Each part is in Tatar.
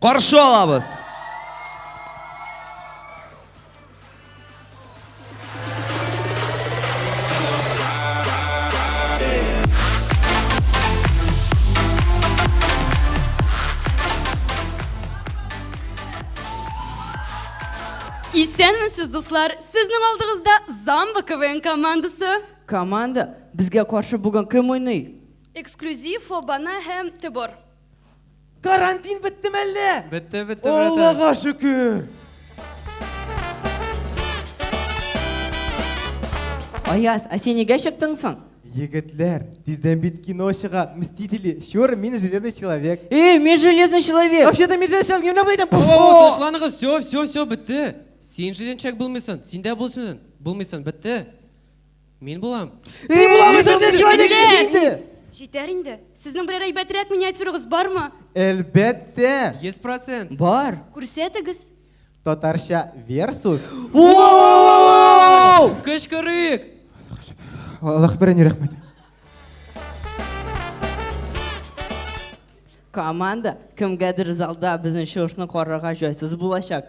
Каршы алабыз! Исәнмесез, дуслар! Сезнең алдыгызда Замба КВН командасы. Команда, безгә каршы бүген кем уйный? Эксклюзив, Фобана һәм Тебор. Карантин бетте мәллә? Бетте, бетте, братан. Аллага шөкер. Аяз, а син нигә чыктың соң? Егетләр, тиздән бит кино чыга. Мстители, чур, мин железный человек. Эй, мин железный человек. Вообще-то мин железный человек, не блядь, О, ташланыгыз, все, все, все, бетте. Син җиренчәк булмыйсың, син дә булмыйсың, булмыйсың, бетте. Мин булам. Мин булам, әсәрдә человек кеше инде. Җитәр инде. Сезнең берәр әйбәтрәк миниатюрыгыз бармы? Әлбәттә. 100%. Бар. Күрсәтегез. Татарча версус. Вау! Кычкырыйк. Аллаһ берәне рәхмәт. Команда кемгәдер залда безнең чыгышны карарга җайсыз булачак.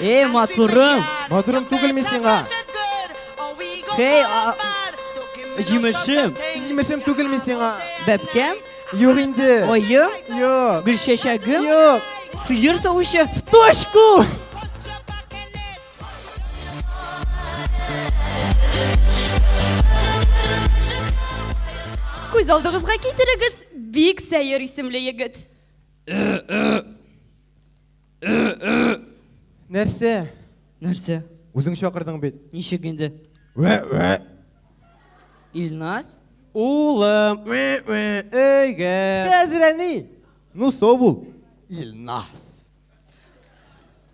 Эй, матурым! Матурым түгел мин сиңа. Хей, җимешем. Җимешем түгел мин сиңа. Бәпкәм? Юк инде. Оем? Юк. Гөлчәчәгем? Юк. Сыер савучы в точку! Күз алдыгызга китерегез, бик сәер исемле егет. Нәрсә? Нәрсә? Үзең чакырдың бит. Ничек инде? Вә, вә. Илназ? Улым, вә, вә, өйгә. Хәзер әни. Ну, сау бул. Илназ.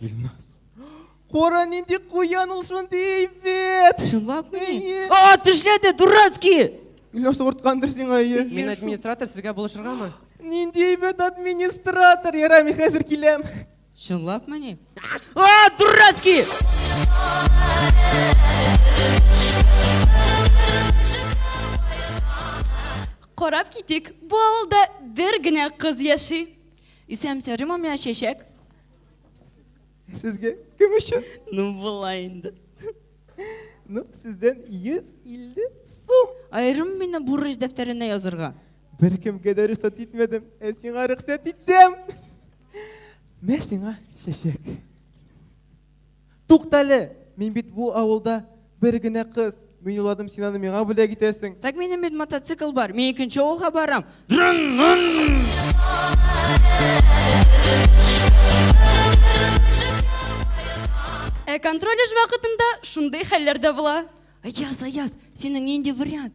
Илназ. Кара нинди куян ул шундый әйбәт. Чынлапмы? А, тешләде, дурацкий! Илназ суырткандыр сиңа әйе. Мин администратор, сезгә булышыргамы? Нинди әйбәт администратор. Ярар, мин хәзер киләм. Чынлапмы ни? А, дурацкий! Карап китик, бу авылда бер генә кыз яши. Исәмсә, Римамия чәчәк. Сезгә кем өчен? Ну, болай инде. Ну, сездән 150 сум. Аерым мине бурыч дәфтәренә язырга. Бер кемгә дә рөхсәт итмәдем, ә сиңа рөхсәт иттем. Мә сиңа чәчәк. Туктале, мин бит бу авылда бер генә кыз. Мин уладым, син аны миңа бүләк итәсең. Так минем бит мотоцикл бар, мин икенче авылга барам. Ә контроль эш вакытында шундый хәлләр дә була. Аяз, Аяз, синең нинди вариант?